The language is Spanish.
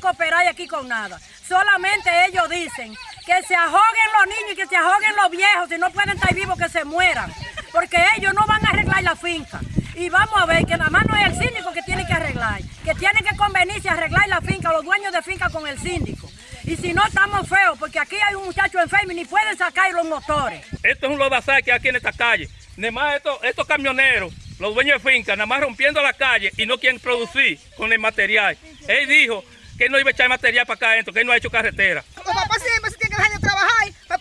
cooperar aquí con nada. Solamente ellos dicen que se ahoguen los niños y que se ahoguen los viejos, si no pueden estar vivos que se mueran, porque ellos no van a arreglar la finca. Y vamos a ver que nada más no es el síndico que tiene que arreglar, que tiene que convenirse a arreglar la finca, los dueños de finca con el síndico. Y si no, estamos feos, porque aquí hay un muchacho enfermo y ni pueden sacar los motores. Esto es un lodazal que hay aquí en esta calle. Nada más estos, estos camioneros, los dueños de finca, nada más rompiendo la calle y no quieren producir con el material. Él dijo que no iba a echar material para acá adentro, que él no ha hecho carretera. Siempre se tienen que dejar de trabajar para